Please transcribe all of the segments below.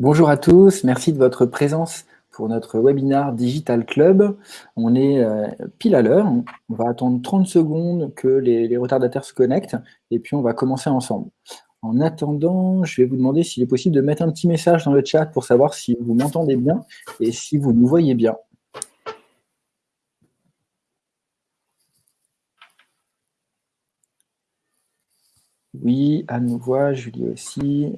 Bonjour à tous, merci de votre présence pour notre webinaire Digital Club. On est euh, pile à l'heure, on va attendre 30 secondes que les, retardataires se connectent et puis on va commencer ensemble. En attendant, je vais vous demander s'il est possible de mettre un petit message dans le chat pour savoir si vous m'entendez bien et si vous nous voyez bien. Oui, Anne nous voit, Julie aussi.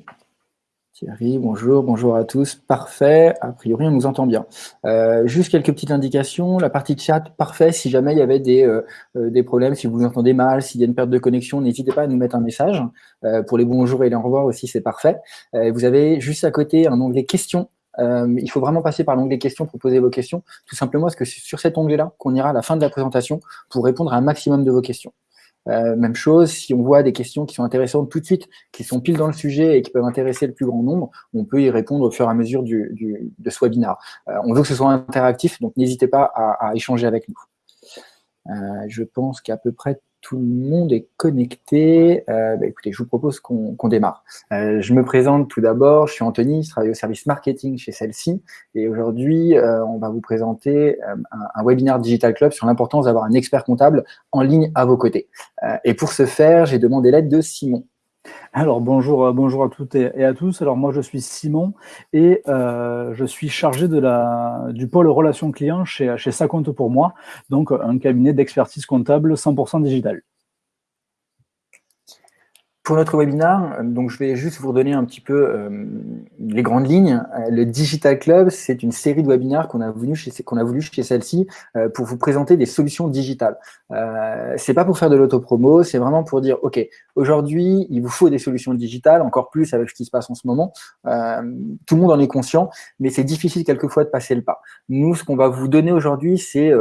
Thierry, bonjour, bonjour à tous. Parfait, a priori on nous entend bien. Euh, juste quelques petites indications. La partie chat, parfait. Si jamais il y avait des, euh, euh, des problèmes, si vous vous entendez mal, s'il y a une perte de connexion, n'hésitez pas à nous mettre un message. pour les bonjours et les au revoir aussi, c'est parfait. vous avez juste à côté un onglet questions. il faut vraiment passer par l'onglet questions pour poser vos questions, tout simplement parce que c'est sur cet onglet-là qu'on ira à la fin de la présentation pour répondre à un maximum de vos questions. Euh, même chose, si on voit des questions qui sont intéressantes tout de suite, qui sont pile dans le sujet et qui peuvent intéresser le plus grand nombre, on peut y répondre au fur et à mesure du, du, de ce webinaire. Euh, on veut que ce soit interactif, donc n'hésitez pas à, échanger avec nous. Euh, je pense qu'à peu près tout le monde est connecté. Euh, bah, écoutez, je vous propose qu'on démarre. Euh, je me présente tout d'abord, je suis Anthony, je travaille au service marketing chez celle-ci. Et aujourd'hui, euh, on va vous présenter un, un, webinaire Digital Club sur l'importance d'avoir un expert comptable en ligne à vos côtés. et pour ce faire, j'ai demandé l'aide de Simon. Alors bonjour, euh, bonjour à toutes et à tous. Alors moi je suis Simon et euh, je suis chargé de la, du pôle relations clients chez, chez Ça compte pour moi, donc un cabinet d'expertise comptable 100% digital. Pour notre webinaire, donc je vais juste vous redonner un petit peu euh, les grandes lignes. Euh, le Digital Club, c'est une série de webinaires qu'on a voulu chez, celle-ci euh, pour vous présenter des solutions digitales. Euh, c'est pas pour faire de l'autopromo, c'est vraiment pour dire, OK, aujourd'hui, il vous faut des solutions digitales, encore plus avec ce qui se passe en ce moment. tout le monde en est conscient, mais c'est difficile quelquefois de passer le pas. Nous, ce qu'on va vous donner aujourd'hui, c'est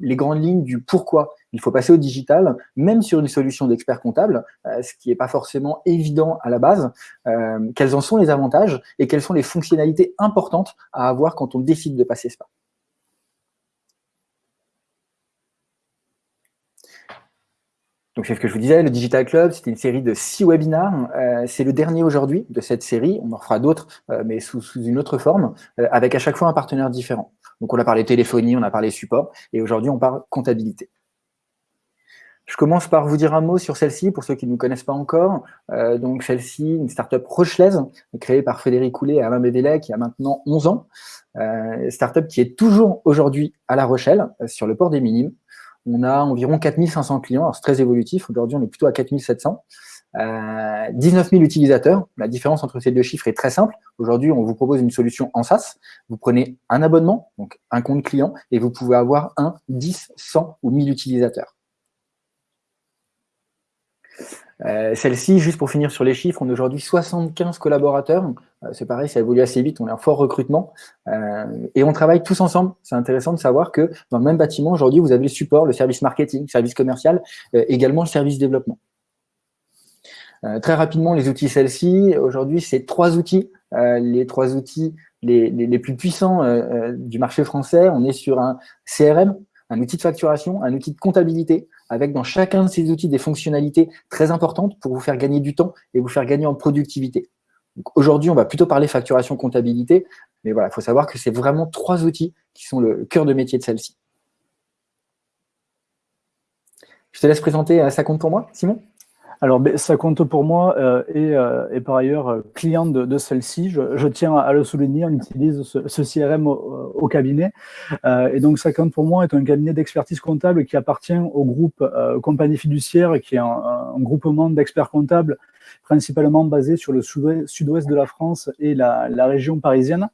les grandes lignes du pourquoi il faut passer au digital, même sur une solution d'expert comptable, euh, ce qui n'est pas forcément évident à la base. Euh, quels en sont les avantages et quelles sont les fonctionnalités importantes à avoir quand on décide de passer ce pas? Donc c'est ce que je vous disais, le Digital Club, c'était une série de six webinaires. Euh, c'est le dernier aujourd'hui de cette série. On en fera d'autres, mais sous, sous, une autre forme, avec à chaque fois un partenaire différent. Donc on a parlé téléphonie, on a parlé support, et aujourd'hui on parle comptabilité. Je commence par vous dire un mot sur celle-ci, pour ceux qui ne nous connaissent pas encore. Euh, donc celle-ci, une start-up rochelaise, créée par Frédéric Coulet et Alain Bédélec y a maintenant 11 ans. Euh, start-up qui est toujours aujourd'hui à La Rochelle, euh, sur le port des Minimes. On a environ 4500 clients, alors c'est très évolutif, aujourd'hui on est plutôt à 4700. Euh, 19 000 utilisateurs. La différence entre ces deux chiffres est très simple. Aujourd'hui, on vous propose une solution en SaaS. Vous prenez un abonnement, donc un compte client, et vous pouvez avoir un, 10, 100 ou 1000 utilisateurs. Euh, celle-ci, juste pour finir sur les chiffres, on a aujourd'hui 75 collaborateurs. Euh, c'est pareil, ça évolue assez vite, on est en fort recrutement. Euh, et on travaille tous ensemble. C'est intéressant de savoir que dans le même bâtiment, aujourd'hui, vous avez le support, le service marketing, service commercial, également le service développement. très rapidement, les outils celle-ci, aujourd'hui, c'est trois outils. les trois outils les, les plus puissants du marché français. On est sur un CRM, un outil de facturation, un outil de comptabilité, avec dans chacun de ces outils des fonctionnalités très importantes pour vous faire gagner du temps et vous faire gagner en productivité. Aujourd'hui, on va plutôt parler facturation, comptabilité, mais voilà, il faut savoir que c'est vraiment trois outils qui sont le cœur de métier de celle-ci. Je te laisse présenter euh, ça compte pour moi, Simon? Alors, ça compte pour moi euh, et, euh, par ailleurs euh, client de, celle-ci. Je, tiens à le souligner, on utilise ce, CRM au, cabinet. et donc, ça compte pour moi est un cabinet d'expertise comptable qui appartient au groupe Compagnie Fiduciaire, qui est un, groupement d'experts comptables principalement basé sur le sud-ouest de la France et la région parisienne.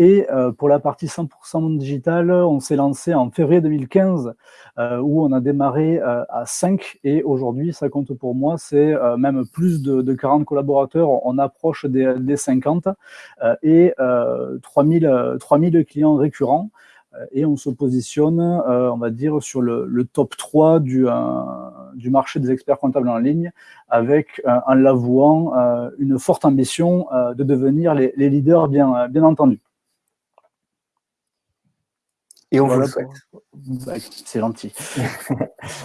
Et euh, pour la partie 100% digitale, on s'est lancé en février 2015, euh, où on a démarré euh, à 5, et aujourd'hui, ça compte pour moi, c'est même plus de, 40 collaborateurs, on approche des, 50, et 3000, 3000 clients récurrents. Et on se positionne, on va dire, sur le, top 3 du, du marché des experts comptables en ligne, avec, en l'avouant, une forte ambition de devenir les, leaders, bien entendu. Et on vous le souhaite. Bah, c'est gentil.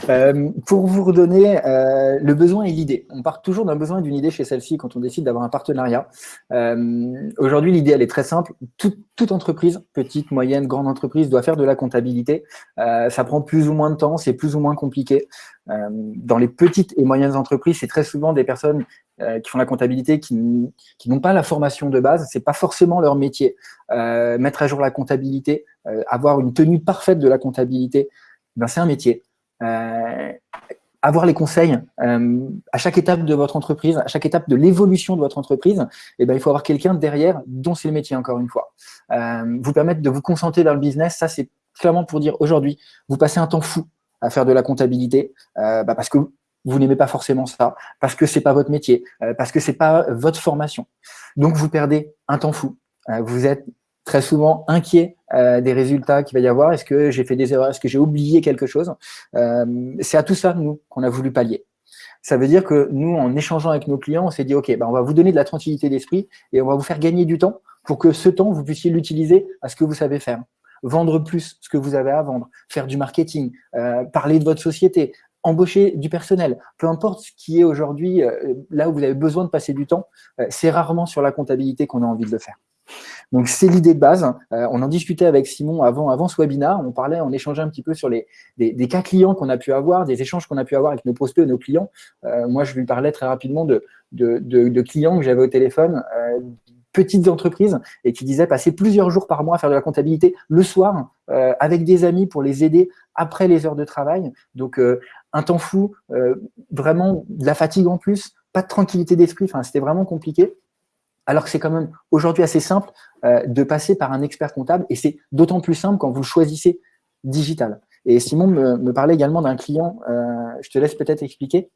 Euh, pour vous redonner euh, le besoin et l'idée. On part toujours d'un besoin et d'une idée chez celle-ci quand on décide d'avoir un partenariat. Euh, aujourd'hui, l'idée, elle est très simple. toute entreprise, petite, moyenne, grande entreprise, doit faire de la comptabilité. ça prend plus ou moins de temps, c'est plus ou moins compliqué. dans les petites et moyennes entreprises, c'est très souvent des personnes qui font la comptabilité qui, n'ont pas la formation de base. C'est pas forcément leur métier. mettre à jour la comptabilité, avoir une tenue parfaite de la comptabilité, ben, c'est un métier. Euh, avoir les conseils euh, à chaque étape de votre entreprise, à chaque étape de l'évolution de votre entreprise, eh ben, il faut avoir quelqu'un derrière dont c'est le métier, encore une fois. Euh, vous permettre de vous concentrer dans le business, ça c'est clairement pour dire aujourd'hui, vous passez un temps fou à faire de la comptabilité bah, parce que vous n'aimez pas forcément ça, parce que c'est pas votre métier, parce que c'est pas votre formation. Donc vous perdez un temps fou. vous êtes très souvent inquiet euh, des résultats qu'il va y avoir. Est-ce que j'ai fait des erreurs? Est-ce que j'ai oublié quelque chose? Euh, C'est à tout ça, nous, qu'on a voulu pallier. Ça veut dire que nous, en échangeant avec nos clients, on s'est dit, OK, ben, on va vous donner de la tranquillité d'esprit et on va vous faire gagner du temps pour que ce temps, vous puissiez l'utiliser à ce que vous savez faire. Vendre plus ce que vous avez à vendre, faire du marketing, euh, parler de votre société, embaucher du personnel, peu importe ce qui est aujourd'hui là où vous avez besoin de passer du temps, c'est rarement sur la comptabilité qu'on a envie de le faire. Donc, c'est l'idée de base. Euh, on en discutait avec Simon avant, avant ce webinaire. On parlait, on échangeait un petit peu sur les, des, cas clients qu'on a pu avoir, des échanges qu'on a pu avoir avec nos prospects et nos clients. Euh, moi, je lui parlais très rapidement de, de, clients que j'avais au téléphone, euh, petites entreprises, et qui disaient passer plusieurs jours par mois à faire de la comptabilité le soir avec des amis pour les aider après les heures de travail. Donc, un temps fou, vraiment de la fatigue en plus, pas de tranquillité d'esprit. Enfin, c'était vraiment compliqué alors que c'est quand même aujourd'hui assez simple euh, de passer par un expert comptable, et c'est d'autant plus simple quand vous choisissez digital. Et Simon me, parlait également d'un client, euh, je te laisse peut-être expliquer.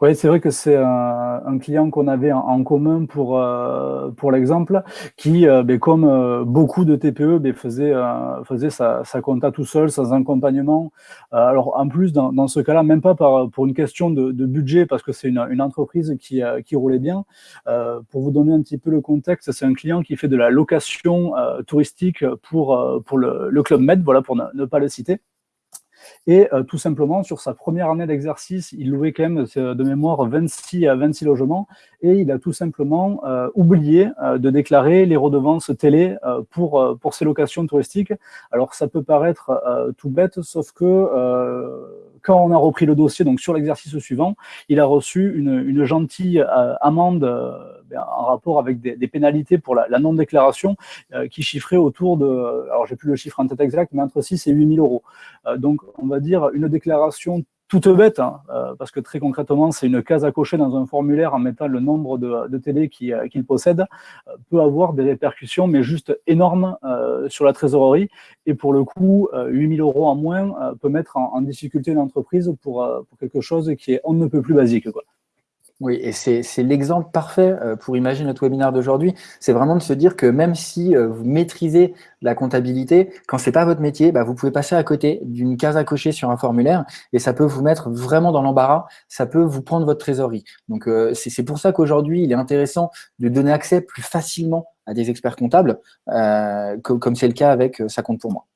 Oui, c'est vrai que c'est un, client qu'on avait en, commun pour, euh, pour l'exemple, qui, euh, ben, comme euh, beaucoup de TPE, ben, faisait, faisait sa, sa, compta tout seul, sans accompagnement. alors, en plus, dans, dans ce cas-là, même pas par, pour une question de, de budget, parce que c'est une, une, entreprise qui, qui roulait bien. pour vous donner un petit peu le contexte, c'est un client qui fait de la location touristique pour, pour le, le Club Med, voilà, pour ne pas le citer. Et euh, tout simplement, sur sa première année d'exercice, il louait quand même de mémoire 26 à 26 logements et il a tout simplement euh, oublié euh, de déclarer les redevances télé pour, pour ses locations touristiques. Alors ça peut paraître tout bête, sauf que quand on a repris le dossier, donc sur l'exercice suivant, il a reçu une, gentille amende ben, en rapport avec des, pénalités pour la, la non-déclaration qui chiffrait autour de, alors j'ai plus le chiffre en tête exact, mais entre 6 et 8 000 euros. donc on va dire une déclaration toute bête, hein, euh, parce que très concrètement, c'est une case à cocher dans un formulaire en mettant le nombre de, télé euh, qu'il possède, euh, peut avoir des répercussions, mais juste énormes sur la trésorerie. Et pour le coup, 8000 euros en moins peut mettre en, difficulté une entreprise pour, pour, quelque chose qui est on ne peut plus basique. Oui, et c'est l'exemple parfait euh, pour imaginer notre webinaire d'aujourd'hui. C'est vraiment de se dire que même si euh, vous maîtrisez la comptabilité, quand c'est pas votre métier, bah, vous pouvez passer à côté d'une case à cocher sur un formulaire et ça peut vous mettre vraiment dans l'embarras, ça peut vous prendre votre trésorerie. Donc, euh, c'est pour ça qu'aujourd'hui, il est intéressant de donner accès plus facilement à des experts comptables, comme c'est le cas avec Ça compte pour moi.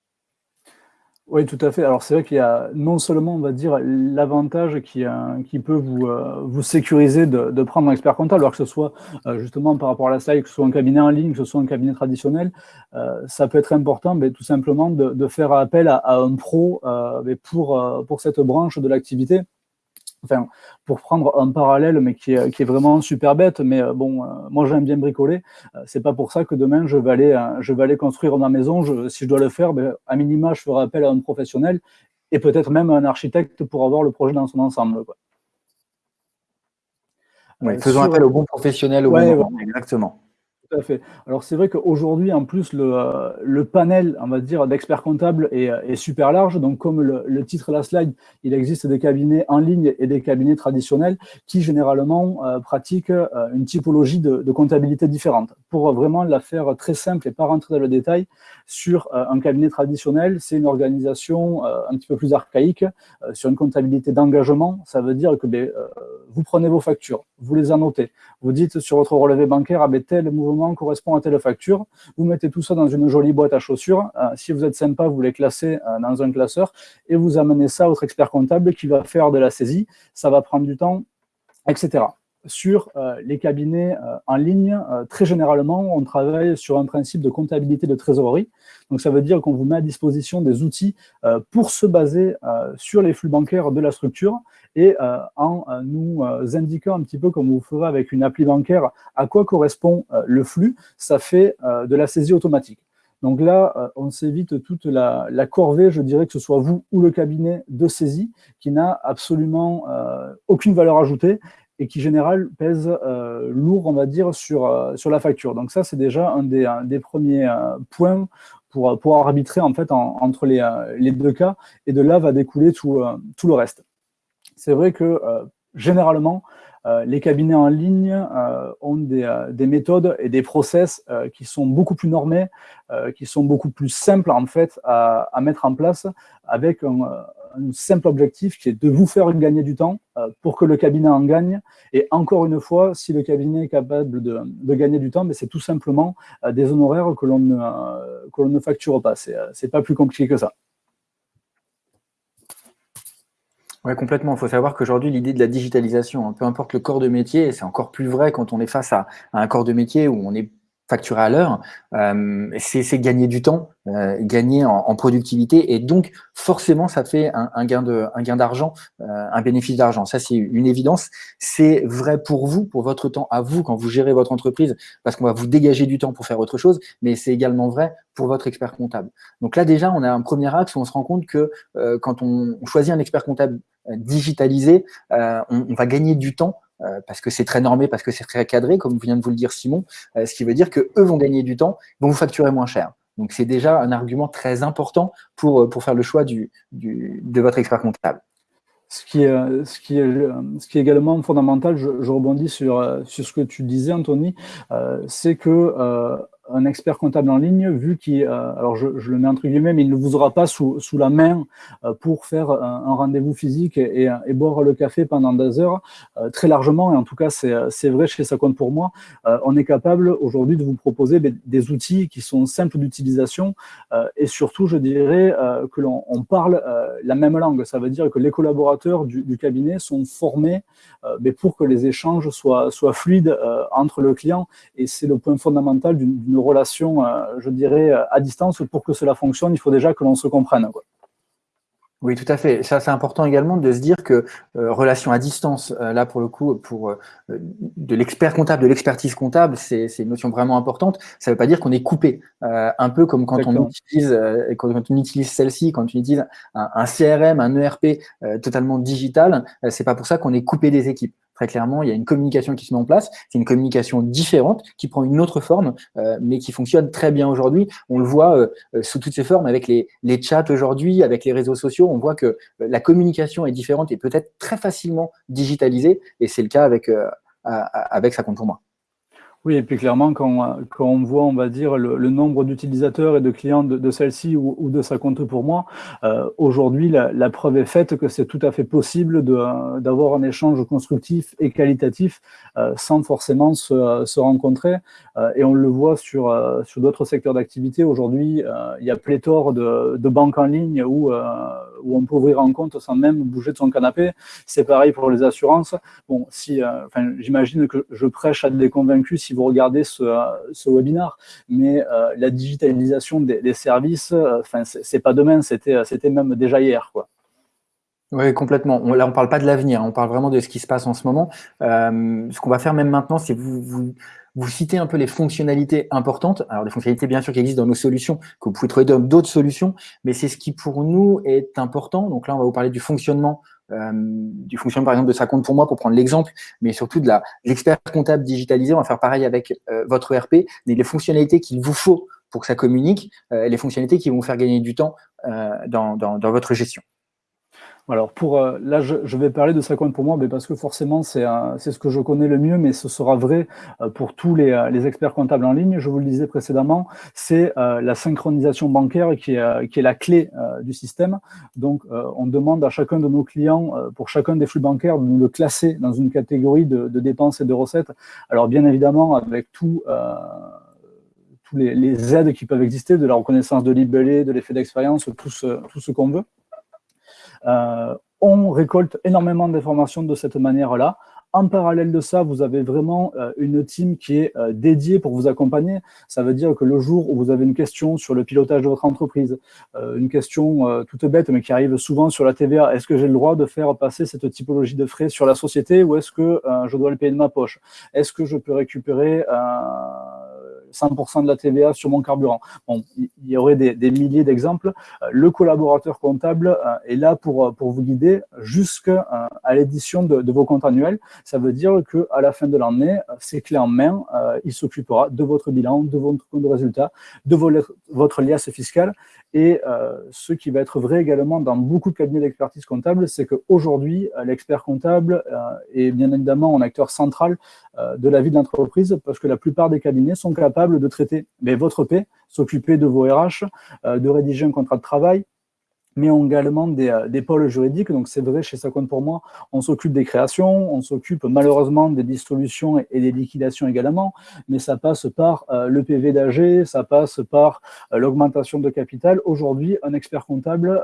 Oui, tout à fait. Alors, c'est vrai qu'il y a non seulement, on va dire, l'avantage qui, euh, qui peut vous, euh, vous sécuriser de, de, prendre un expert comptable, alors que ce soit euh, justement par rapport à la slide, que ce soit un cabinet en ligne, que ce soit un cabinet traditionnel, ça peut être important, mais tout simplement de, faire appel à, à un pro mais pour, pour cette branche de l'activité enfin, pour prendre un parallèle, mais qui est, qui est vraiment super bête, mais euh, bon, euh, moi j'aime bien bricoler, euh, c'est pas pour ça que demain je vais aller, je vais aller construire ma maison, je, si je dois le faire, ben, à minima je ferai appel à un professionnel, et peut-être même à un architecte pour avoir le projet dans son ensemble. Quoi. faisons appel au bon professionnel au bon moment, exactement. À fait. Alors c'est vrai qu'aujourd'hui, en plus, le, euh, panel, on va dire, d'experts comptables est, est, super large. Donc comme le, titre de la slide, il existe des cabinets en ligne et des cabinets traditionnels qui généralement euh, pratiquent euh, une typologie de, de, comptabilité différente. Pour vraiment la faire très simple et pas rentrer dans le détail, sur un cabinet traditionnel, c'est une organisation un petit peu plus archaïque. sur une comptabilité d'engagement, ça veut dire que ben, vous prenez vos factures, vous les annotez, vous dites sur votre relevé bancaire, ah ben, tel mouvement correspond à telle facture. Vous mettez tout ça dans une jolie boîte à chaussures. si vous êtes sympa, vous les classez dans un classeur et vous amenez ça à votre expert comptable qui va faire de la saisie. Ça va prendre du temps, etc sur euh, les cabinets euh, en ligne, euh, très généralement, on travaille sur un principe de comptabilité de trésorerie. Donc, ça veut dire qu'on vous met à disposition des outils pour se baser sur les flux bancaires de la structure et en nous indiquant un petit peu comme vous ferez avec une appli bancaire à quoi correspond le flux, ça fait de la saisie automatique. Donc là, on s'évite toute la, la, corvée, je dirais que ce soit vous ou le cabinet de saisie, qui n'a absolument aucune valeur ajoutée et qui, en général, pèse euh, lourd, on va dire, sur, euh, sur la facture. Donc ça, c'est déjà un des, des premiers euh, points pour pouvoir arbitrer en fait entre les, les, deux cas, et de là va découler tout, tout le reste. C'est vrai que, généralement, les cabinets en ligne ont des, des, méthodes et des process qui sont beaucoup plus normés, qui sont beaucoup plus simples en fait à, à mettre en place avec un, un simple objectif qui est de vous faire gagner du temps euh, pour que le cabinet en gagne. Et encore une fois, si le cabinet est capable de, gagner du temps, c'est tout simplement euh, des honoraires que l'on ne, euh, facture pas. Ce n'est pas plus compliqué que ça. Oui, complètement. Il faut savoir qu'aujourd'hui, l'idée de la digitalisation, hein, peu importe le corps de métier, c'est encore plus vrai quand on est face à un corps de métier où on est facturé à l'heure, euh, c'est gagner du temps, euh, gagner en, productivité, et donc forcément ça fait un, gain un d'argent, euh, un bénéfice d'argent. Ça c'est une évidence. C'est vrai pour vous, pour votre temps à vous quand vous gérez votre entreprise, parce qu'on va vous dégager du temps pour faire autre chose, mais c'est également vrai pour votre expert comptable. Donc là déjà on a un premier axe où on se rend compte que quand on, choisit un expert comptable digitalisé, on va gagner du temps euh, parce que c'est très normé, parce que c'est très cadré, comme vient de vous le dire Simon, euh, ce qui veut dire que eux vont gagner du temps, vont vous facturer moins cher. Donc c'est déjà un argument très important pour, euh, pour faire le choix du, du, de votre expert comptable. Ce qui, est, ce, qui est, ce qui est également fondamental, je, rebondis sur, sur ce que tu disais, Anthony, c'est que un expert comptable en ligne, vu qu'il, euh, alors je, le mets entre guillemets, mais il ne vous aura pas sous, sous la main euh, pour faire un, rendez-vous physique et, et, boire le café pendant deux heures, euh, très largement, et en tout cas c'est vrai chez Ça compte pour moi, on est capable aujourd'hui de vous proposer des, des, outils qui sont simples d'utilisation et surtout, je dirais, que l'on parle la même langue. Ça veut dire que les collaborateurs du, cabinet sont formés mais pour que les échanges soient, soient fluides entre le client, et c'est le point fondamental d'une relation, euh, je dirais, à distance, pour que cela fonctionne, il faut déjà que l'on se comprenne. Oui, tout à fait. Ça, c'est important également de se dire que euh, relation à distance, euh, là pour le coup, pour de l'expert comptable, de l'expertise comptable, c'est une notion vraiment importante. Ça ne veut pas dire qu'on est coupé. un peu comme quand on utilise, quand, on utilise celle-ci, quand on utilise un, un, CRM, un ERP totalement digital, c'est pas pour ça qu'on est coupé des équipes. Très clairement, il y a une communication qui se met en place. C'est une communication différente qui prend une autre forme, euh, mais qui fonctionne très bien aujourd'hui. On le voit euh, euh, sous toutes ses formes avec les, les chats aujourd'hui, avec les réseaux sociaux. On voit que la communication est différente et peut être très facilement digitalisée. Et c'est le cas avec, avec Ça compte pour moi. Oui, et puis clairement, quand, quand on voit, on va dire, le, nombre d'utilisateurs et de clients de, celle-ci ou, de sa compte pour moi, euh, aujourd'hui, la, preuve est faite que c'est tout à fait possible d'avoir un échange constructif et qualitatif euh, sans forcément se, se rencontrer. Euh, et on le voit sur, sur d'autres secteurs d'activité. Aujourd'hui, il y a pléthore de, de banques en ligne où, où on peut ouvrir un compte sans même bouger de son canapé. C'est pareil pour les assurances. Bon, si, j'imagine que je prêche à des convaincus si vous regardez ce, ce webinaire, mais euh, la digitalisation des, services, euh, enfin, c'est pas demain, c'était même déjà hier, quoi. Oui, complètement. là, on ne parle pas de l'avenir, on parle vraiment de ce qui se passe en ce moment. Euh, ce qu'on va faire même maintenant, c'est vous, vous, vous citer un peu les fonctionnalités importantes. Alors, des fonctionnalités, bien sûr, qui existent dans nos solutions, que vous pouvez trouver dans d'autres solutions, mais c'est ce qui, pour nous, est important. Donc là, on va vous parler du fonctionnement du fonctionnement par exemple de sa compte pour moi pour prendre l'exemple, mais surtout de l'expert comptable digitalisé. On va faire pareil avec euh, votre ERP, les fonctionnalités qu'il vous faut pour que ça communique, euh, les fonctionnalités qui vont faire gagner du temps dans, dans votre gestion. Alors pour euh, là, je, vais parler de compte pour moi, mais parce que forcément c'est ce que je connais le mieux, mais ce sera vrai euh, pour tous les, euh, les, experts comptables en ligne. Je vous le disais précédemment, c'est la synchronisation bancaire qui est, qui est la clé du système. Donc on demande à chacun de nos clients, pour chacun des flux bancaires, de nous le classer dans une catégorie de, dépenses et de recettes. Alors bien évidemment avec tout les, aides qui peuvent exister, de la reconnaissance de libellé, de l'effet d'expérience, tout ce, tout ce qu'on veut. Euh, on récolte énormément d'informations de cette manière-là. En parallèle de ça, vous avez vraiment euh, une team qui est euh, dédiée pour vous accompagner. Ça veut dire que le jour où vous avez une question sur le pilotage de votre entreprise, une question toute bête mais qui arrive souvent sur la TVA, est-ce que j'ai le droit de faire passer cette typologie de frais sur la société ou est-ce que je dois le payer de ma poche? Est-ce que je peux récupérer 100% de la TVA sur mon carburant. Bon, il y aurait des, milliers d'exemples. Euh, le collaborateur comptable euh, est là pour, euh, pour vous guider jusqu'à l'édition de, vos comptes annuels. Ça veut dire que à la fin de l'année, c'est clé en main, il s'occupera de votre bilan, de votre compte de résultat, de votre liasse fiscale. Et ce qui va être vrai également dans beaucoup de cabinets d'expertise comptable, c'est qu'aujourd'hui, l'expert comptable est bien évidemment un acteur central de la vie de l'entreprise parce que la plupart des cabinets sont capables de traiter mais votre paix, s'occuper de vos RH, euh, de rédiger un contrat de travail, mais également des, euh, des pôles juridiques. Donc c'est vrai, chez compte pour moi, on s'occupe des créations, on s'occupe malheureusement des dissolutions et, des liquidations également, mais ça passe par euh, le PV d'AG, ça passe par euh, l'augmentation de capital. Aujourd'hui, un expert comptable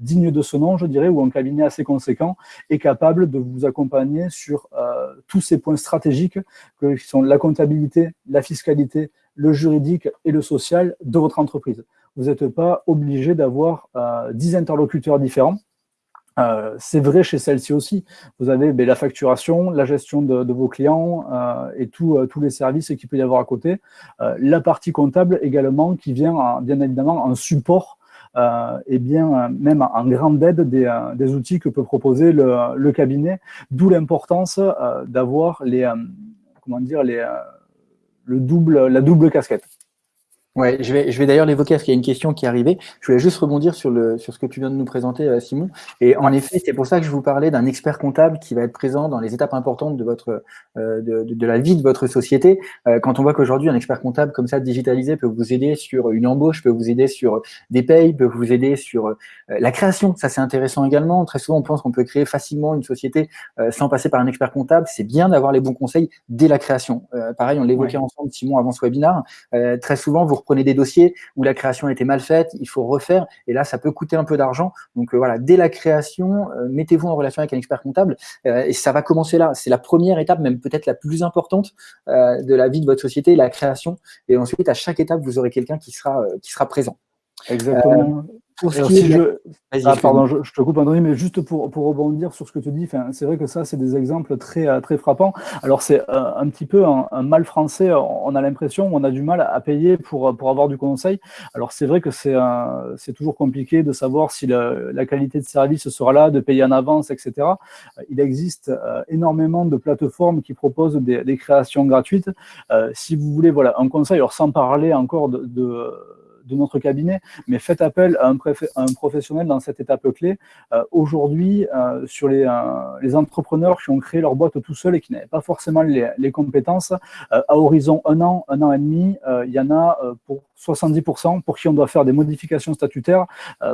digne de ce nom, je dirais, ou un cabinet assez conséquent, est capable de vous accompagner sur tous ces points stratégiques que, qui sont la comptabilité, la fiscalité, le juridique et le social de votre entreprise vous n'êtes pas obligé d'avoir euh, 10 interlocuteurs différents. Euh, c'est vrai chez celle-ci aussi. Vous avez ben, la facturation, la gestion de, vos clients euh, et euh, tous les services qu'il peut y avoir à côté. la partie comptable également qui vient bien évidemment en support et bien même en grande aide des, outils que peut proposer le, cabinet. D'où l'importance d'avoir les comment dire le double la double casquette. Ouais, je vais, je vais d'ailleurs l'évoquer parce qu'il y a une question qui est arrivée. Je voulais juste rebondir sur, le, sur ce que tu viens de nous présenter, euh, Simon. Et en effet, c'est pour ça que je vous parlais d'un expert comptable qui va être présent dans les étapes importantes de, votre, euh, de, de, la vie de votre société. Euh, quand on voit qu'aujourd'hui, un expert comptable comme ça, digitalisé, peut vous aider sur une embauche, peut vous aider sur des payes, peut vous aider sur la création. Ça, c'est intéressant également. Très souvent, on pense qu'on peut créer facilement une société sans passer par un expert comptable. C'est bien d'avoir les bons conseils dès la création. pareil, on l'évoquait ensemble, Simon, avant ce webinaire. très souvent, vous reprenez des dossiers où la création a été mal faite, il faut refaire, et là, ça peut coûter un peu d'argent. Donc euh, voilà, dès la création, euh, mettez-vous en relation avec un expert comptable, euh, et ça va commencer là. C'est la première étape, même peut-être la plus importante de la vie de votre société, la création. Et ensuite, à chaque étape, vous aurez quelqu'un qui sera, qui sera présent. Exactement. Pour ce qui je... Ah, pardon, je, te coupe, André, mais juste pour, pour rebondir sur ce que tu dis, c'est vrai que ça, c'est des exemples très, euh, très frappants. Alors, c'est euh, un, petit peu un, mal français. On a l'impression, on a du mal à payer pour, pour avoir du conseil. Alors, c'est vrai que c'est c'est toujours compliqué de savoir si la qualité de service sera là, de payer en avance, etc. Il existe euh, énormément de plateformes qui proposent des, des créations gratuites. si vous voulez, voilà, un conseil, alors sans parler encore de, de de notre cabinet, mais faites appel à un, professionnel dans cette étape clé. Euh, aujourd'hui, euh, sur les, euh, les, entrepreneurs qui ont créé leur boîte tout seuls et qui n'avaient pas forcément les compétences, à horizon un an, un an et demi, il y en a pour 70% pour qui on doit faire des modifications statutaires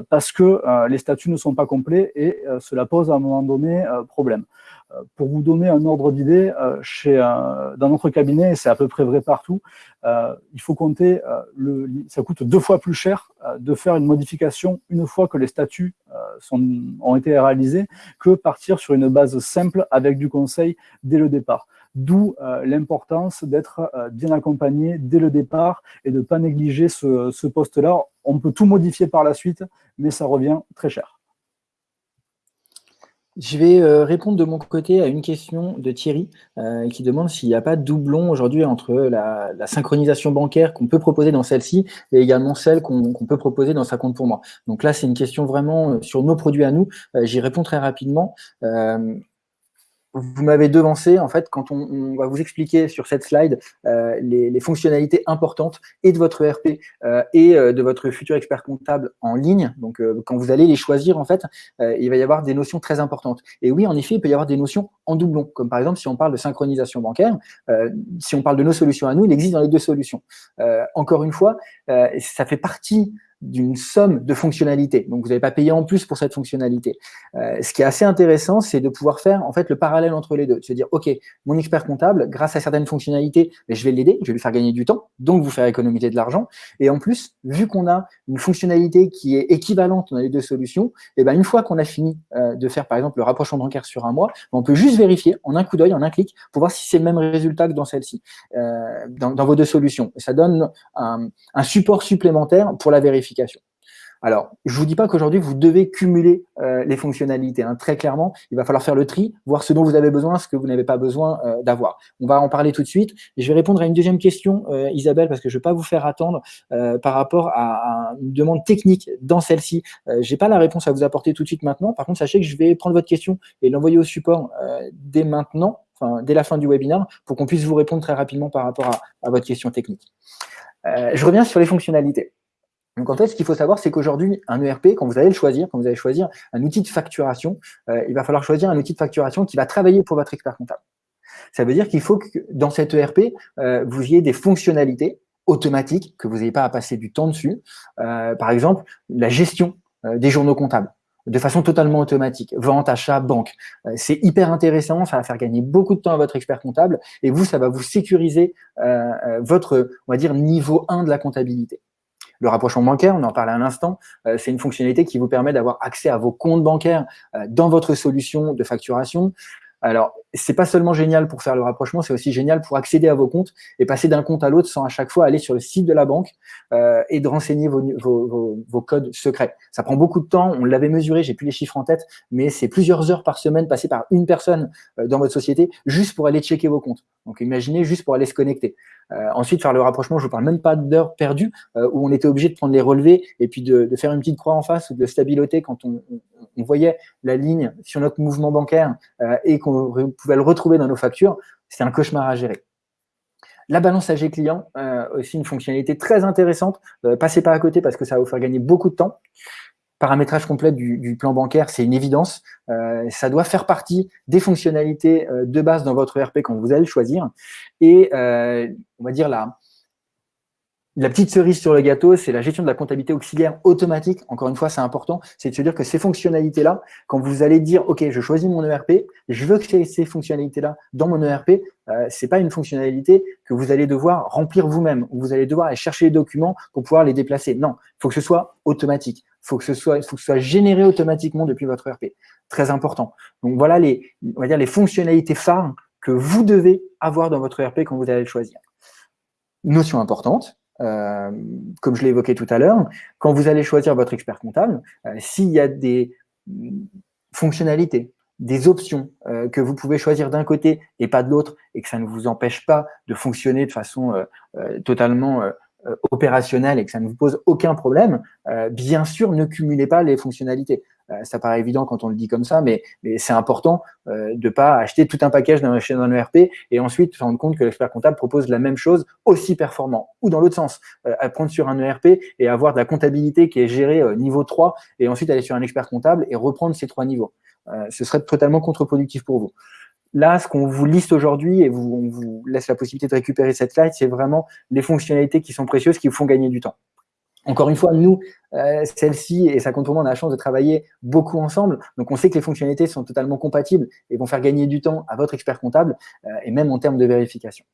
parce que les statuts ne sont pas complets et cela pose à un moment donné problème. Euh, pour vous donner un ordre d'idée, euh, chez dans notre cabinet, c'est à peu près vrai partout, euh, il faut compter, le, ça coûte deux fois plus cher de faire une modification une fois que les statuts sont, ont été réalisés que partir sur une base simple avec du conseil dès le départ. D'où l'importance d'être bien accompagné dès le départ et de ne pas négliger ce, ce poste-là. On peut tout modifier par la suite, mais ça revient très cher. Je vais euh, répondre de mon côté à une question de Thierry euh, qui demande s'il n'y a pas de doublon aujourd'hui entre la, synchronisation bancaire qu'on peut proposer dans celle-ci et également celle qu'on peut proposer dans sa compte pour moi. Donc là, c'est une question vraiment euh, sur nos produits à nous. J'y réponds très rapidement. Vous m'avez devancé, en fait, quand on, va vous expliquer sur cette slide euh, les, fonctionnalités importantes et de votre ERP euh, et euh, de votre futur expert comptable en ligne. Donc, quand vous allez les choisir, en fait, il va y avoir des notions très importantes. Et oui, en effet, il peut y avoir des notions en doublon, comme par exemple, si on parle de synchronisation bancaire, si on parle de nos solutions à nous, il existe dans les deux solutions. encore une fois, ça fait partie d'une somme de fonctionnalités. Donc, vous n'avez pas payé en plus pour cette fonctionnalité. Euh, ce qui est assez intéressant, c'est de pouvoir faire en fait le parallèle entre les deux. De se dire, OK, mon expert comptable, grâce à certaines fonctionnalités, ben, je vais l'aider, je vais lui faire gagner du temps, donc vous faire économiser de l'argent. Et en plus, vu qu'on a une fonctionnalité qui est équivalente dans les deux solutions, et eh ben, une fois qu'on a fini euh, de faire, par exemple, le rapprochement bancaire sur un mois, on peut juste vérifier en un coup d'œil, en un clic, pour voir si c'est le même résultat que dans celle-ci, euh, dans, dans, vos deux solutions. Et ça donne un, un support supplémentaire pour la vérification alors, je ne vous dis pas qu'aujourd'hui, vous devez cumuler euh, les fonctionnalités. Hein. Très clairement, il va falloir faire le tri, voir ce dont vous avez besoin, ce que vous n'avez pas besoin euh, d'avoir. On va en parler tout de suite. je vais répondre à une deuxième question, euh, Isabelle, parce que je ne vais pas vous faire attendre par rapport à, une demande technique dans celle-ci. je n'ai pas la réponse à vous apporter tout de suite maintenant. Par contre, sachez que je vais prendre votre question et l'envoyer au support dès maintenant, dès la fin du webinaire, pour qu'on puisse vous répondre très rapidement par rapport à votre question technique. je reviens sur les fonctionnalités. Donc en fait, ce qu'il faut savoir, c'est qu'aujourd'hui, un ERP, quand vous allez le choisir, quand vous allez choisir un outil de facturation, euh, il va falloir choisir un outil de facturation qui va travailler pour votre expert comptable. Ça veut dire qu'il faut que dans cet ERP, euh, vous ayez des fonctionnalités automatiques, que vous n'ayez pas à passer du temps dessus. Euh, par exemple, la gestion des journaux comptables de façon totalement automatique. Vente, achat, banque. c'est hyper intéressant, ça va faire gagner beaucoup de temps à votre expert comptable et vous, ça va vous sécuriser votre, on va dire, niveau 1 de la comptabilité. Le rapprochement bancaire, on en parlait un instant, euh, c'est une fonctionnalité qui vous permet d'avoir accès à vos comptes bancaires euh, dans votre solution de facturation. Alors, c'est pas seulement génial pour faire le rapprochement, c'est aussi génial pour accéder à vos comptes et passer d'un compte à l'autre sans à chaque fois aller sur le site de la banque euh, et de renseigner vos, codes secrets. Ça prend beaucoup de temps, on l'avait mesuré, j'ai plus les chiffres en tête, mais c'est plusieurs heures par semaine passées par une personne dans votre société juste pour aller checker vos comptes. Donc imaginez juste pour aller se connecter. Euh, ensuite, faire le rapprochement, je ne vous parle même pas d'heures perdues euh, où on était obligé de prendre les relevés et puis de, faire une petite croix en face ou de stabiloter quand on, voyait la ligne sur notre mouvement bancaire euh, et qu'on pouvait le retrouver dans nos factures. C'est un cauchemar à gérer. La balance AG client, aussi une fonctionnalité très intéressante. passez pas à côté parce que ça va vous faire gagner beaucoup de temps paramétrage complet du, plan bancaire, c'est une évidence. Euh, ça doit faire partie des fonctionnalités euh, de base dans votre ERP quand vous allez le choisir. Et euh, on va dire la, petite cerise sur le gâteau, c'est la gestion de la comptabilité auxiliaire automatique. Encore une fois, c'est important. C'est de se dire que ces fonctionnalités-là, quand vous allez dire, OK, je choisis mon ERP, je veux que ces fonctionnalités-là dans mon ERP, euh, c'est pas une fonctionnalité que vous allez devoir remplir vous-même, ou vous allez devoir aller chercher les documents pour pouvoir les déplacer. Non, il faut que ce soit automatique faut que ce soit, faut que ce soit généré automatiquement depuis votre ERP. Très important. Donc voilà les, on va dire les fonctionnalités phares que vous devez avoir dans votre ERP quand vous allez le choisir. Notion importante, euh, comme je l'ai évoqué tout à l'heure, quand vous allez choisir votre expert comptable, euh, s'il y a des fonctionnalités, des options euh, que vous pouvez choisir d'un côté et pas de l'autre, et que ça ne vous empêche pas de fonctionner de façon totalement opérationnel et que ça ne vous pose aucun problème, euh, bien sûr, ne cumulez pas les fonctionnalités. Euh, ça paraît évident quand on le dit comme ça, mais, mais c'est important de ne pas acheter tout un package dans, un ERP et ensuite se rendre compte que l'expert comptable propose la même chose aussi performant. Ou dans l'autre sens, à prendre sur un ERP et avoir de la comptabilité qui est gérée niveau 3 et ensuite aller sur un expert comptable et reprendre ces trois niveaux. ce serait totalement contre-productif pour vous. Là, ce qu'on vous liste aujourd'hui et vous, on vous laisse la possibilité de récupérer cette slide, c'est vraiment les fonctionnalités qui sont précieuses, qui vous font gagner du temps. Encore une fois, nous, euh, celle-ci et ça compte pour moi, on a la chance de travailler beaucoup ensemble. Donc, on sait que les fonctionnalités sont totalement compatibles et vont faire gagner du temps à votre expert comptable euh, et même en termes de vérification.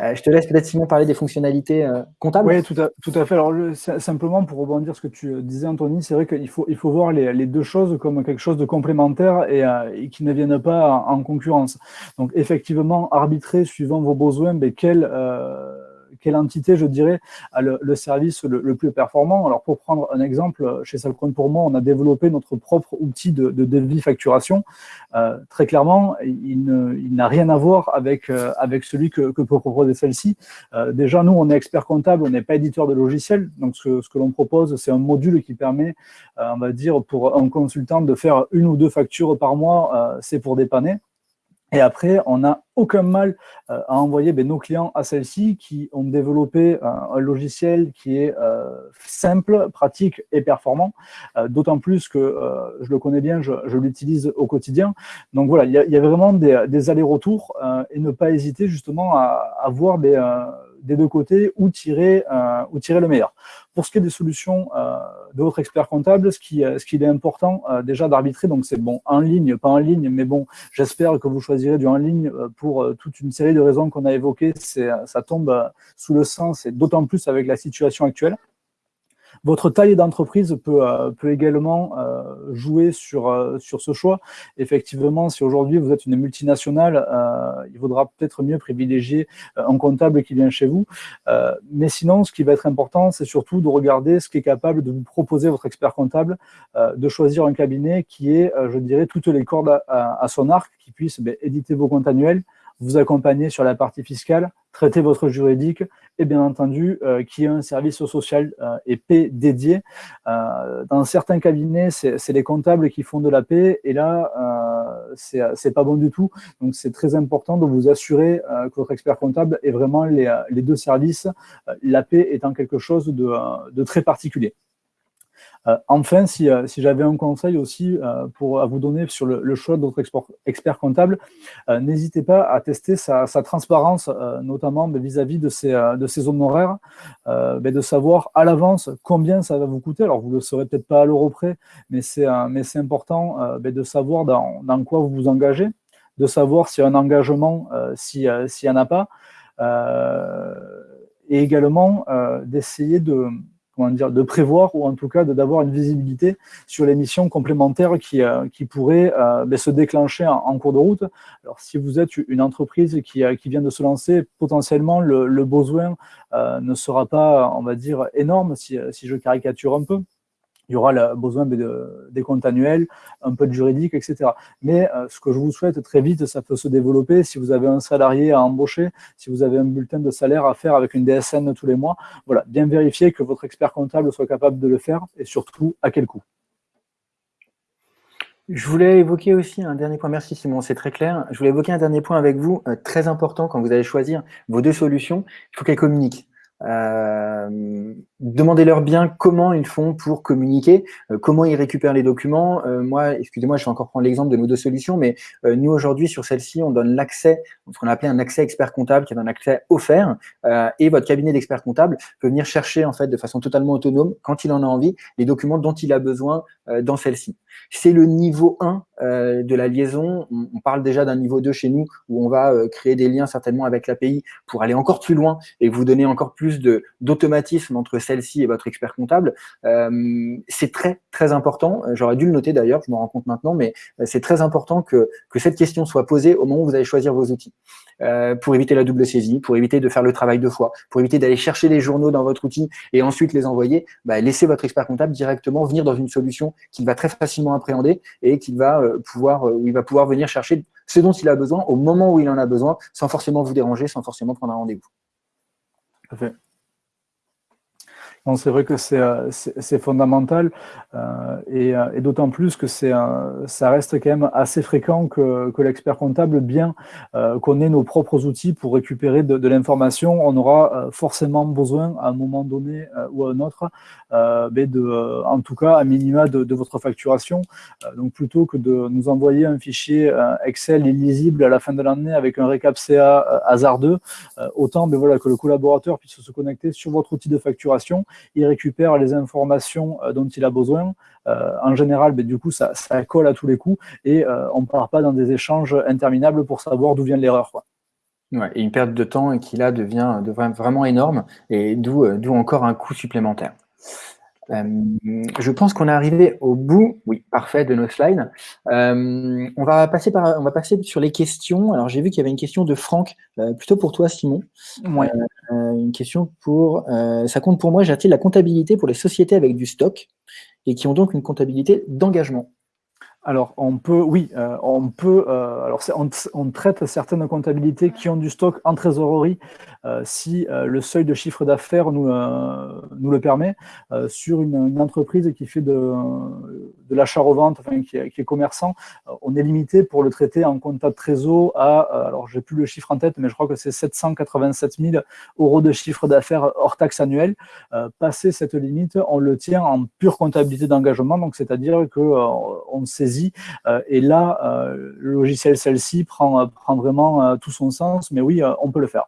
Euh, je te laisse peut-être, Simon, parler des fonctionnalités euh, comptables. Oui, tout à, tout à fait. Alors, simplement, pour rebondir ce que tu disais, Anthony, c'est vrai qu'il faut, il faut voir les, les, deux choses comme quelque chose de complémentaire et, euh, qui ne viennent pas en, concurrence. Donc, effectivement, arbitrer suivant vos besoins, mais quel quelle entité, je dirais, a le, service le, plus performant. Alors, pour prendre un exemple, chez Salcon pour moi, on a développé notre propre outil de, de devis facturation. Euh, très clairement, il n'a rien à voir avec, euh, avec celui que, peut proposer celle-ci. Euh, déjà, nous, on est expert comptable, on n'est pas éditeur de logiciel. Donc, ce, que l'on propose, c'est un module qui permet, on va dire, pour un consultant de faire une ou deux factures par mois, c'est pour dépanner. Et après, on n'a aucun mal euh, à envoyer ben, nos clients à celle-ci qui ont développé un, logiciel qui est euh, simple, pratique et performant, euh, d'autant plus que je le connais bien, je, l'utilise au quotidien. Donc voilà, il y, a, vraiment des, allers-retours et ne pas hésiter justement à, voir des des deux côtés où tirer, euh, tirer le meilleur. Pour ce qui est des solutions euh, de votre expert comptable, ce qui, euh, ce qu'il est important déjà d'arbitrer, donc c'est bon, en ligne, pas en ligne, mais bon, j'espère que vous choisirez du en ligne pour toute une série de raisons qu'on a évoquées. Ça tombe sous le sens, et d'autant plus avec la situation actuelle. Votre taille d'entreprise peut, euh, également euh, jouer sur, euh, sur ce choix. Effectivement, si aujourd'hui vous êtes une multinationale, il vaudra peut-être mieux privilégier un comptable qui vient chez vous. mais sinon, ce qui va être important, c'est surtout de regarder ce qui est capable de vous proposer votre expert comptable, de choisir un cabinet qui est, je dirais, toutes les cordes à, son arc, qui puisse ben, éditer vos comptes annuels, vous accompagner sur la partie fiscale, traiter votre juridique et bien entendu euh, qui ait un service social euh, et paix dédié. Euh, dans certains cabinets, c'est les comptables qui font de la paix et là, c'est pas bon du tout. Donc c'est très important de vous assurer que votre expert comptable ait vraiment les, deux services, la paix étant quelque chose de très particulier. Euh, enfin, si, euh, si j'avais un conseil aussi euh, pour, à vous donner sur le, choix de votre expert comptable, n'hésitez pas à tester sa, transparence, notamment ben, vis-à-vis de, ses, de honoraires, ben, de savoir à l'avance combien ça va vous coûter. Alors, vous ne le saurez peut-être pas à l'euro près, mais c'est important ben, de savoir dans, dans, quoi vous vous engagez, de savoir s'il y a un engagement, s'il n'y en a pas, et également d'essayer de comment dire, de prévoir ou en tout cas d'avoir une visibilité sur les missions complémentaires qui, euh, pourraient euh, ben, se déclencher en, cours de route. Alors, si vous êtes une entreprise qui, euh, vient de se lancer, potentiellement, le, besoin ne sera pas, on va dire, énorme, si je caricature un peu il y aura besoin de, des comptes annuels, un peu de juridique, etc. Mais euh, ce que je vous souhaite très vite, ça peut se développer. Si vous avez un salarié à embaucher, si vous avez un bulletin de salaire à faire avec une DSN tous les mois, voilà, bien vérifier que votre expert comptable soit capable de le faire et surtout à quel coût. Je voulais évoquer aussi un dernier point, merci Simon, c'est très clair. Je voulais évoquer un dernier point avec vous, euh, très important quand vous allez choisir vos deux solutions, il faut qu'elles communiquent. Euh, demandez-leur bien comment ils font pour communiquer, euh, comment ils récupèrent les documents. Euh, moi, excusez-moi, je vais encore prendre l'exemple de nos deux solutions, mais nous aujourd'hui sur celle-ci, on donne l'accès, ce qu'on a appelé un accès expert comptable, qui est un accès offert, et votre cabinet d'expert comptable peut venir chercher en fait de façon totalement autonome, quand il en a envie, les documents dont il a besoin dans celle-ci. C'est le niveau 1 de la liaison. On, parle déjà d'un niveau 2 chez nous, où on va créer des liens certainement avec l'API pour aller encore plus loin et vous donner encore plus d'automatisme entre celle-ci et votre expert comptable. Euh, c'est très, très important. J'aurais dû le noter d'ailleurs, je me rends compte maintenant, mais euh, c'est très important que, que cette question soit posée au moment où vous allez choisir vos outils. Euh, pour éviter la double saisie, pour éviter de faire le travail deux fois, pour éviter d'aller chercher les journaux dans votre outil et ensuite les envoyer, bah, laissez votre expert comptable directement venir dans une solution qu'il va très facilement appréhender et qu'il va pouvoir, il va pouvoir venir chercher ce dont il a besoin au moment où il en a besoin, sans forcément vous déranger, sans forcément prendre un rendez-vous. C'est vrai que c'est euh, fondamental euh, euh, et, d'autant plus que ça reste quand même assez fréquent que, l'expert comptable, bien qu'on ait nos propres outils pour récupérer de, l'information, on aura forcément besoin à un moment donné ou à un autre, ben de, en tout cas à minima de, votre facturation. donc plutôt que de nous envoyer un fichier Excel illisible à la fin de l'année avec un récap CA hasardeux, autant ben voilà, que le collaborateur puisse se connecter sur votre outil de facturation il récupère les informations euh, dont il a besoin. Euh, en général, ben, du coup, ça, colle à tous les coups et euh, on ne part pas dans des échanges interminables pour savoir d'où vient l'erreur. Et une perte de temps qui là devient vraiment énorme et d'où encore un coût supplémentaire. Euh, je pense qu'on est arrivé au bout, oui, parfait, de nos slides. Euh, on, va passer par, on va passer sur les questions. Alors, j'ai vu qu'il y avait une question de Franck, euh, plutôt pour toi, Simon. Ouais. une question pour, ça compte pour moi, j'ai la comptabilité pour les sociétés avec du stock et qui ont donc une comptabilité d'engagement? Alors, on peut, oui, euh, on peut, euh, alors on, traite certaines comptabilités qui ont du stock en trésorerie si le seuil de chiffre d'affaires nous, nous le permet. sur une, entreprise qui fait de, l'achat-revente, enfin, qui, est, commerçant, on est limité pour le traiter en compta de trésor à, alors j'ai plus le chiffre en tête, mais je crois que c'est 787 000 euros de chiffre d'affaires hors taxe annuel. passer cette limite, on le tient en pure comptabilité d'engagement, donc c'est-à-dire qu'on saisit, et là, le logiciel celle-ci prend vraiment tout son sens, mais oui, on peut le faire.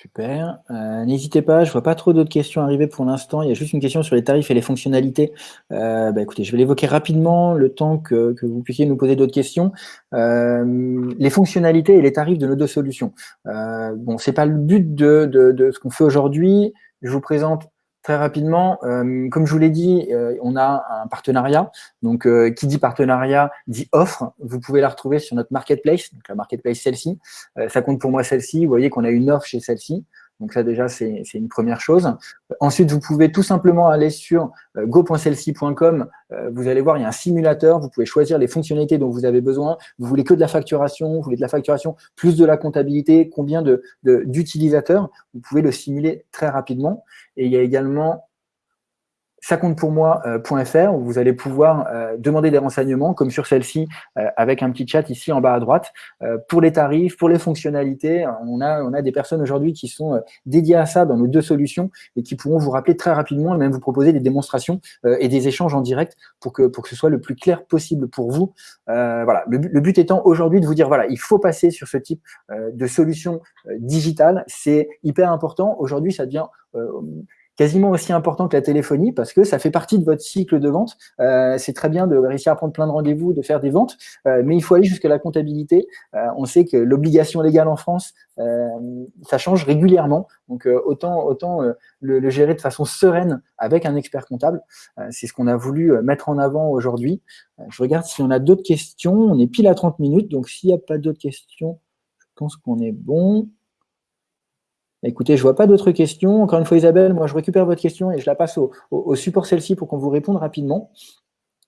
Super. Euh, n'hésitez pas, je vois pas trop d'autres questions arriver pour l'instant. Il y a juste une question sur les tarifs et les fonctionnalités. Euh, bah, écoutez, je vais l'évoquer rapidement le temps que, vous puissiez nous poser d'autres questions. Euh, les fonctionnalités et les tarifs de nos deux solutions. bon, c'est pas le but de, de ce qu'on fait aujourd'hui. Je vous présente Très rapidement, euh, comme je vous l'ai dit, euh, on a un partenariat. Donc, euh, qui dit partenariat dit offre. Vous pouvez la retrouver sur notre marketplace, donc la marketplace celle-ci. ça compte pour moi celle-ci. Vous voyez qu'on a une offre chez celle-ci. Donc ça déjà, c'est une première chose. Ensuite, vous pouvez tout simplement aller sur euh, go.celsi.com. Euh, vous allez voir, il y a un simulateur. Vous pouvez choisir les fonctionnalités dont vous avez besoin. Vous voulez que de la facturation, vous voulez de la facturation plus de la comptabilité, combien d'utilisateurs. De, vous pouvez le simuler très rapidement. Et il y a également ça compte pour moi.fr euh, où vous allez pouvoir euh, demander des renseignements comme sur celle-ci euh, avec un petit chat ici en bas à droite pour les tarifs, pour les fonctionnalités. On a, on a des personnes aujourd'hui qui sont dédiées à ça dans nos deux solutions et qui pourront vous rappeler très rapidement et même vous proposer des démonstrations et des échanges en direct pour que, pour que ce soit le plus clair possible pour vous. voilà, le, le but étant aujourd'hui de vous dire, voilà, il faut passer sur ce type de solution digitale. C'est hyper important. Aujourd'hui, ça devient quasiment aussi important que la téléphonie parce que ça fait partie de votre cycle de vente. Euh, c'est très bien de réussir à prendre plein de rendez-vous, de faire des ventes, euh, mais il faut aller jusqu'à la comptabilité. Euh, on sait que l'obligation légale en France, ça change régulièrement. Donc, autant, autant le, gérer de façon sereine avec un expert comptable. c'est ce qu'on a voulu mettre en avant aujourd'hui. je regarde si on a d'autres questions. On est pile à 30 minutes, donc s'il n'y a pas d'autres questions, je pense qu'on est bon. Écoutez, je vois pas d'autres questions. Encore une fois, Isabelle, moi, je récupère votre question et je la passe au, support celle-ci pour qu'on vous réponde rapidement.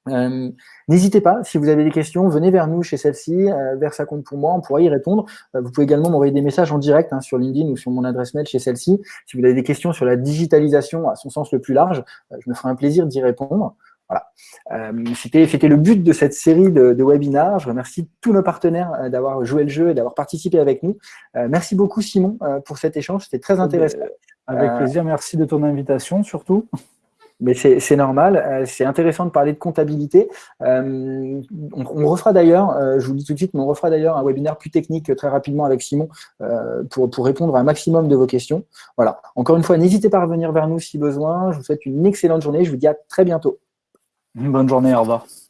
Euh, n'hésitez pas, si vous avez des questions, venez vers nous chez celle-ci, euh, vers sa compte pour moi, on pourra y répondre. Euh, vous pouvez également m'envoyer des messages en direct hein, sur LinkedIn ou sur mon adresse mail chez celle-ci. Si vous avez des questions sur la digitalisation à son sens le plus large, je me ferai un plaisir d'y répondre. Voilà. Euh, C'était le but de cette série de, de, webinars. Je remercie tous nos partenaires euh, d'avoir joué le jeu et d'avoir participé avec nous. Euh, merci beaucoup, Simon, pour cet échange. C'était très intéressant. Avec plaisir. Merci de ton invitation, surtout. Mais c'est normal, c'est intéressant de parler de comptabilité. on, on, refera d'ailleurs, je vous le dis tout de suite, mais on refera d'ailleurs un webinaire plus technique très rapidement avec Simon pour, pour répondre à un maximum de vos questions. Voilà. Encore une fois, n'hésitez pas à revenir vers nous si besoin. Je vous souhaite une excellente journée. Je vous dis à très bientôt. Bonne journée, au.